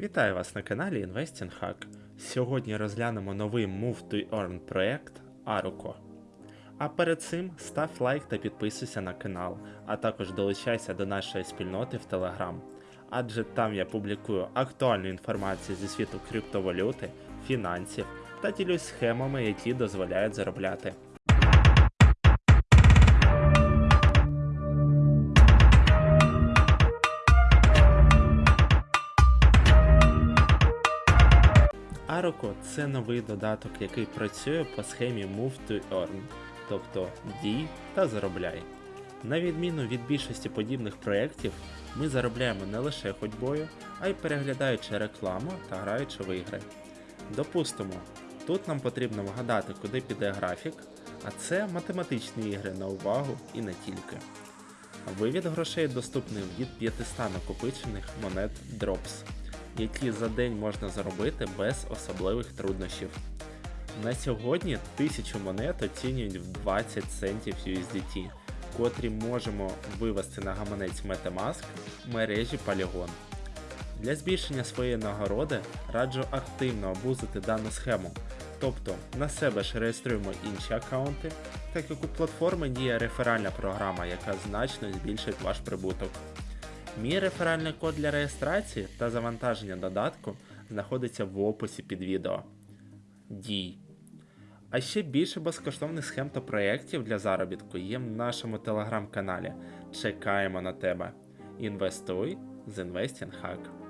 Вітаю вас на каналі Investing Hack. Сьогодні розглянемо новий Move to Earn проект Aruko. А перед цим став лайк та підписуйся на канал, а також долучайся до нашої спільноти в Telegram. Адже там я публікую актуальну інформацію зі світу криптовалюти, фінансів та ділюсь схемами, які дозволяють заробляти. Aruko – це новий додаток, який працює по схемі Move to Earn, тобто дій та заробляй. На відміну від більшості подібних проєктів, ми заробляємо не лише ходьбою, а й переглядаючи рекламу та граючи в ігри. Допустимо, тут нам потрібно вгадати, куди піде графік, а це математичні ігри на увагу і не тільки. Вивід грошей доступний від 500 накопичених монет Drops, які за день можна заробити без особливих труднощів. На сьогодні 1000 монет оцінюють в 20 центів USDT, котрі можемо вивести на гаманець Metamask мережі Polygon. Для збільшення своєї нагороди раджу активно обузити дану схему, тобто на себе ж реєструємо інші аккаунти, так як у платформи діє реферальна програма, яка значно збільшить ваш прибуток. Мій реферальний код для реєстрації та завантаження додатку знаходиться в описі під відео. Дій. А ще більше безкоштовних схем та проєктів для заробітку є в нашому телеграм-каналі. Чекаємо на тебе. Інвестуй з Investing Hack.